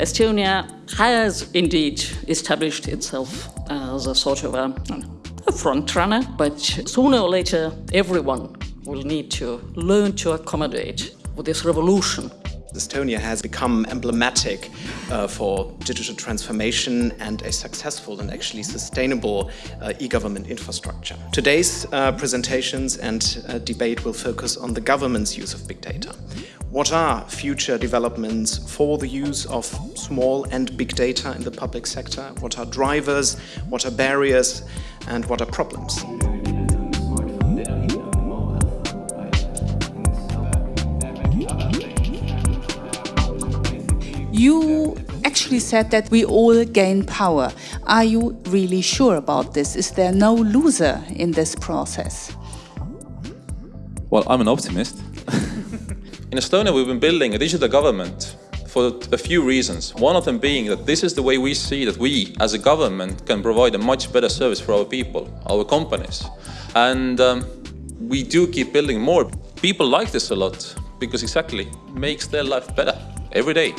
Estonia has indeed established itself as a sort of a, a front runner, but sooner or later everyone will need to learn to accommodate with this revolution Estonia has become emblematic uh, for digital transformation and a successful and actually sustainable uh, e-government infrastructure. Today's uh, presentations and uh, debate will focus on the government's use of big data. What are future developments for the use of small and big data in the public sector? What are drivers? What are barriers? And what are problems? You actually said that we all gain power. Are you really sure about this? Is there no loser in this process? Well, I'm an optimist. In Estonia, we've been building a digital government for a few reasons. One of them being that this is the way we see that we, as a government, can provide a much better service for our people, our companies. And um, we do keep building more. People like this a lot because exactly makes their life better every day.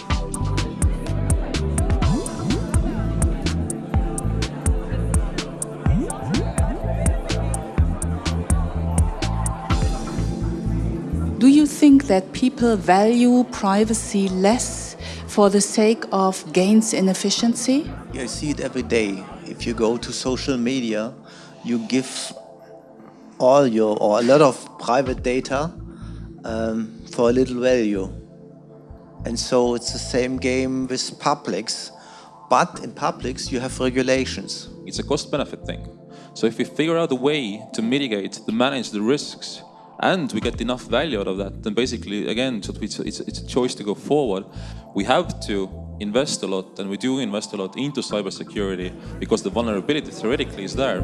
Do you think that people value privacy less for the sake of gains in efficiency? Yeah, I see it every day. If you go to social media, you give all your or a lot of private data um, for a little value. And so it's the same game with publics. But in publics, you have regulations. It's a cost-benefit thing. So if we figure out a way to mitigate, to manage the risks, and we get enough value out of that, then basically, again, it's, a choice to go forward. We have to invest a lot, and we do invest a lot into cybersecurity because the vulnerability theoretically is there.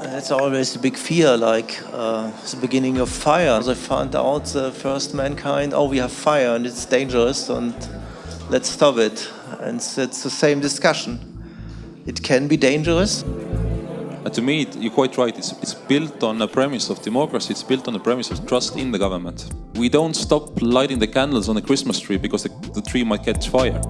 It's always a big fear, like uh, the beginning of fire. They found out the first mankind, oh, we have fire and it's dangerous and let's stop it. And it's the same discussion. It can be dangerous. And to me, you're quite right, it's, it's built on a premise of democracy, it's built on a premise of trust in the government. We don't stop lighting the candles on the Christmas tree because the, the tree might catch fire.